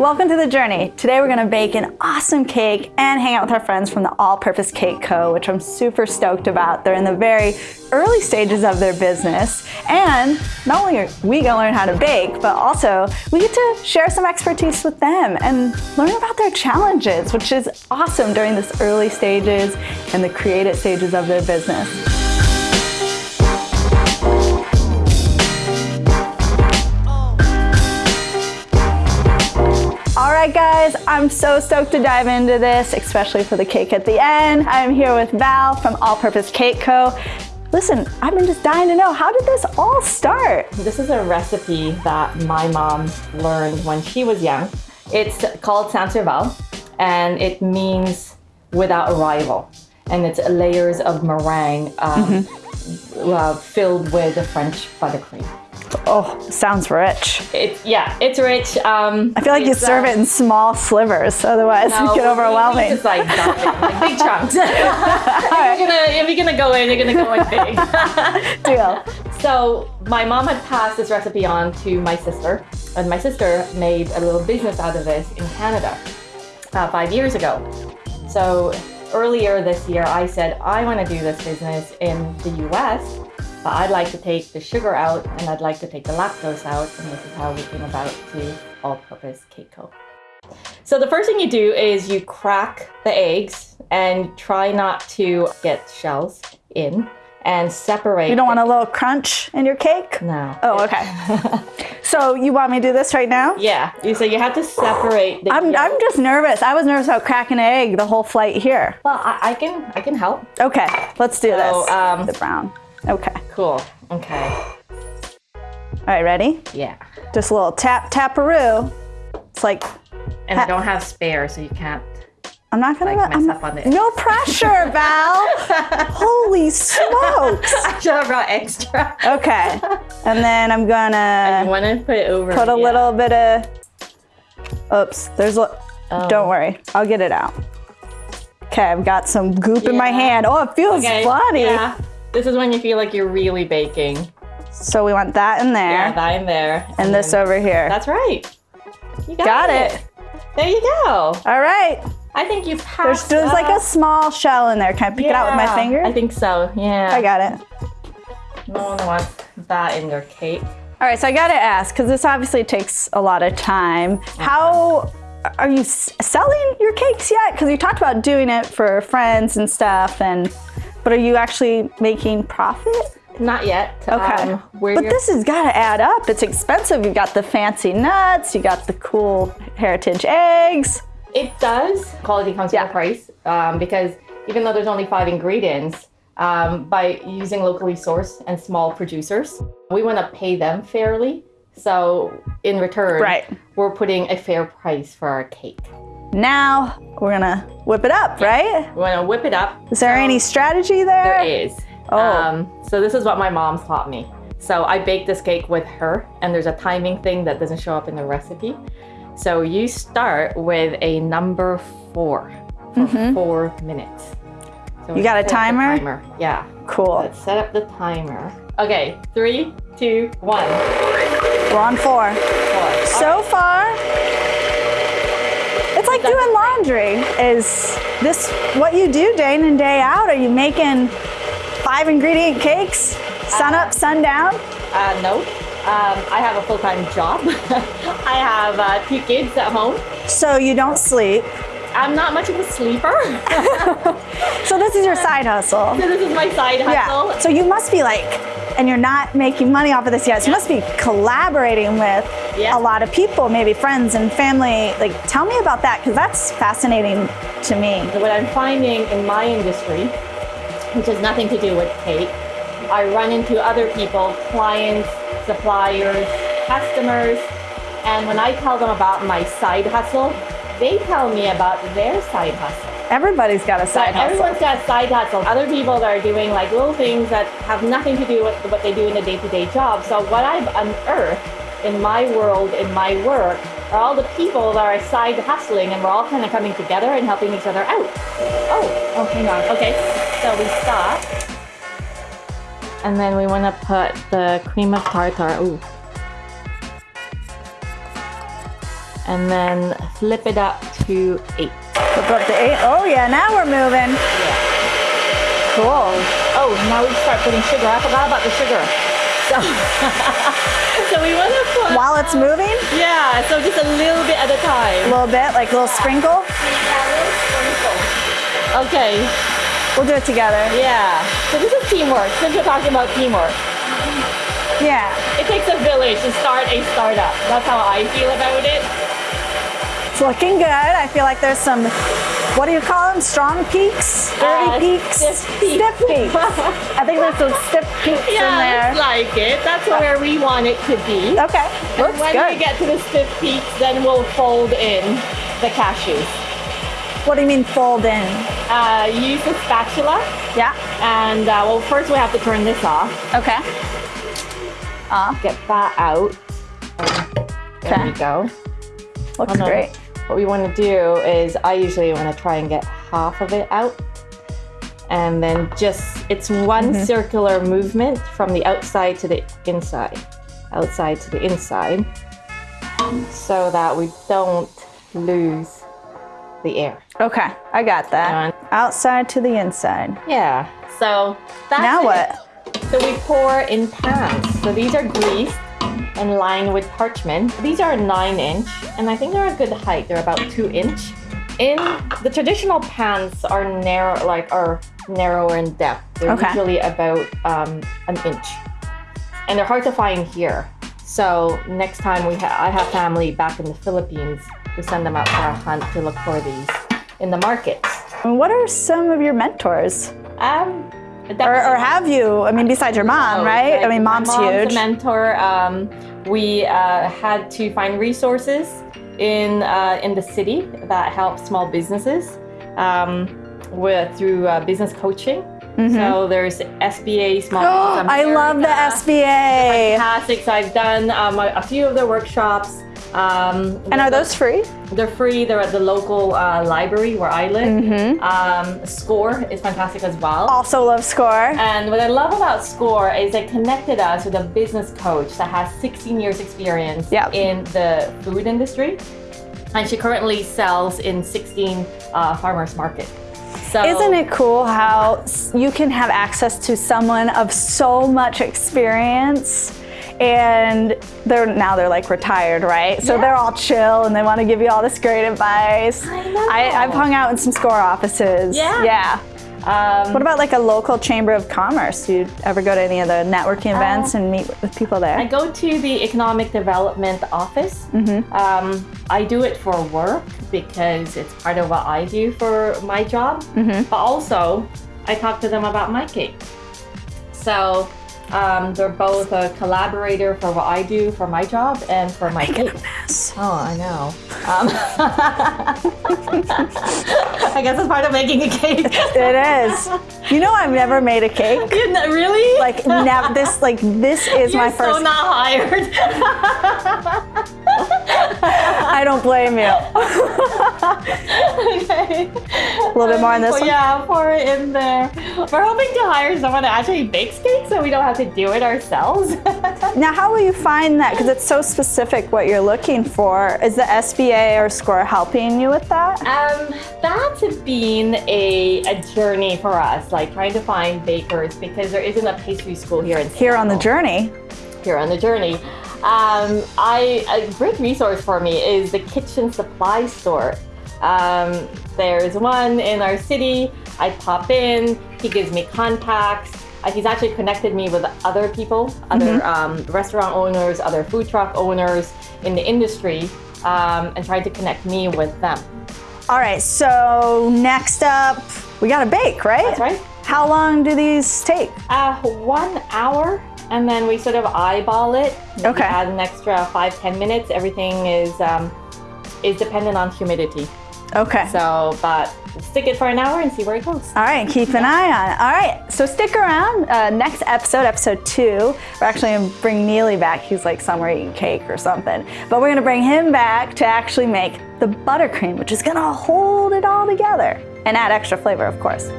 Welcome to the journey. Today we're gonna bake an awesome cake and hang out with our friends from the All Purpose Cake Co., which I'm super stoked about. They're in the very early stages of their business. And not only are we gonna learn how to bake, but also we get to share some expertise with them and learn about their challenges, which is awesome during this early stages and the creative stages of their business. Right, guys, I'm so stoked to dive into this, especially for the cake at the end. I'm here with Val from All Purpose Cake Co. Listen, I've been just dying to know, how did this all start? This is a recipe that my mom learned when she was young. It's called Sans Rival, and it means without a rival. And it's layers of meringue um, mm -hmm. uh, filled with French buttercream. Oh, sounds rich. It's yeah, it's rich. Um, I feel like you serve uh, it in small slivers, otherwise no, it get overwhelming. It's like, like big chunks. if, you're gonna, if you're gonna go in, you're gonna go in big. Deal. So my mom had passed this recipe on to my sister, and my sister made a little business out of this in Canada uh, five years ago. So earlier this year, I said I want to do this business in the U.S but I'd like to take the sugar out and I'd like to take the lactose out and this is how we came about to all-purpose cake co. So the first thing you do is you crack the eggs and try not to get shells in and separate. You don't want a little crunch in your cake? No. Oh, okay. so you want me to do this right now? Yeah. You so you have to separate the I'm, I'm just nervous. I was nervous about cracking an egg the whole flight here. Well, I, I can I can help. Okay, let's do so, this. Um, the brown. Okay. Cool. Okay. All right, ready? Yeah. Just a little tap taparoo. It's like. And I don't have spare, so you can't. I'm not gonna like, mess I'm, up on this. No pressure, Val. Holy smokes! I should have brought extra. okay, and then I'm gonna. I want to put it over. Put a yeah. little bit of. Oops, there's. A... Oh. Don't worry, I'll get it out. Okay, I've got some goop yeah. in my hand. Oh, it feels okay. funny. Yeah. This is when you feel like you're really baking. So we want that in there. Yeah, that in there. And, and this over here. That's right. You got, got it. it. There you go. All right. I think you passed There's, there's like a small shell in there. Can I pick yeah, it out with my finger? I think so, yeah. I got it. No one wants that in their cake. All right, so I gotta ask, because this obviously takes a lot of time. Uh-huh. How are you selling your cakes yet? Because you talked about doing it for friends and stuff, and but are you actually making profit? Not yet. Okay. Um, but this has got to add up. It's expensive. You've got the fancy nuts. You got the cool heritage eggs. It does. Quality comes yeah. with a price um, because even though there's only five ingredients, um, by using locally sourced and small producers, we want to pay them fairly. So in return, right. we're putting a fair price for our cake. Now we're gonna whip it up, right? We're gonna whip it up. Is there so any strategy there? There is. Oh. Um, so this is what my mom taught me. So I baked this cake with her and there's a timing thing that doesn't show up in the recipe. So you start with a number four for mm -hmm. four minutes. So you got a timer? timer? Yeah. Cool. Let's set up the timer. Okay, three, two, one. We're on four. four. So right. far, it's like doing laundry. Is this what you do day in and day out? Are you making five ingredient cakes, sun up, sun down? Uh, no. Um, I have a full-time job. I have uh, two kids at home. So you don't sleep? I'm not much of a sleeper. so this is your side hustle? So this is my side hustle. Yeah. So you must be like and you're not making money off of this yet. So you must be collaborating with yeah. a lot of people, maybe friends and family. Like, tell me about that, because that's fascinating to me. What I'm finding in my industry, which has nothing to do with cake, I run into other people, clients, suppliers, customers, and when I tell them about my side hustle, they tell me about their side hustle. Everybo's got a side hustle. Everyone's got a side hustle. Other people that are doing like little things that have nothing to do with what they do in a day-to-day -day job. So what I've unearthed in my world, in my work, are all the people that are side hustling and we're all kind of coming together and helping each other out. Oh, oh, hang on. Okay, so we stop. And then we want to put the cream of tartar. Ooh. and then flip it up to eight. Flip up to eight. Oh yeah, now we're moving. Cool. Oh, now we start putting sugar. I forgot about the sugar. So, so we want to put. While it's moving, Yeah, so just a little bit at a time. a little bit, like a little sprinkle. Okay, We'll do it together. yeah. So this is teamwork. Since we're talking about teamwork, Yeah. it takes a village to start a startup. That's how I feel about it. It's looking good. I feel like there's some, what do you call them? Strong peaks? Dirty Uh, peaks? stiff peaks. Stiff peaks. I think there's some stiff peaks in Yeah, there. it's like it. That's where we want it to be. Okay, And looks when good. we get to the stiff peaks, then we'll fold in the cashews. what do you mean fold in? Uh, use a spatula, Yeah. and uh, well, first we have to turn this off. Okay. Uh, Get that out. There Okay. we go. looks And then great. What we want to do is, I usually want to try and get half of it out, and then just it's one Mm-hmm. circular movement from the outside to the inside, outside to the inside, so that we don't lose the air. Okay, I got that. And- Outside to the inside. Yeah. So that's Now it. what? So we pour in pans. So these are greased and lined with parchment. These are nine inch, and I think they're a good height. They're about two inch. In the traditional pans are narrow, like are narrower in depth. They're Okay. usually about um, an inch, and they're hard to find here. So next time we ha- I have family back in the Philippines, we send them out for a hunt to look for these in the markets. What are some of your mentors? Um, Or, or have you? I mean, besides your mom, Oh, right? I mean, mom's, mom's huge. a mentor. Um, we uh, had to find resources in uh, in the city that help small businesses um, with through uh, business coaching. So there's SBA Small Business Mm-hmm. I love the SBA. Fantastic. So I've done um, a, a few of their workshops. Um, And are those free? they're free. They're at the local uh, library where I live. Mm-hmm. Um, Score is fantastic as well. Also love score. And what I love about SCORE is it connected us with a business coach that has 16 years experience Yep. in the food industry. And she currently sells in 16 uh, farmers market. So Isn't it cool how you can have access to someone of so much experience and they're now they're like retired, right? So Yeah. they're all chill and they want to give you all this great advice. I know. I, have hung out in some score offices. Yeah. Yeah. Um, What about like a local chamber of commerce? Do you ever go to any of the networking events and meet with people there? I go to the economic development office. Mm-hmm. Um, I do it for work because it's part of what I do for my job. Mm-hmm. But also, I talk to them about my cake. So um, they're both a collaborator for what I do for my job and for my cake. Yes. Oh, I know. Um, I guess it's part of making a cake. It is. You know, I've never made a cake. Really? Like now, this like this is You're my so first. not hired. I don't blame you. okay. A little bit more on this So one. yeah, pour it in there. We're hoping to hire someone that actually bakes cakes so we don't have to do it ourselves. Now, how will you find that? Because it's so specific what you're looking for. Is the SBA or SCORE helping you with that? Um, that's been a, a journey for us, like trying to find bakers because there isn't a pastry school here in Seattle. Here on the journey. Here on the journey. Um, I a great resource for me is the kitchen supply store. Um, there's one in our city. I pop in. He gives me contacts. Uh, he's actually connected me with other people, other um, restaurant owners, other food truck owners in the industry, um, and tried to connect me with them. All right, so next up, we got to bake, right? That's right. How long do these take? Uh, one hour, and then we sort of eyeball it. Maybe Okay. Add an extra five ten minutes. Everything is um, is dependent on humidity. Okay. So, but stick it for an hour and see where it goes. All right, keep an eye on it. All right, so stick around. Uh, next episode, episode two, we're actually gonna bring Neely back. He's like somewhere eating cake or something. But we're gonna bring him back to actually make the buttercream, which is gonna hold it all together and add extra flavor, of course.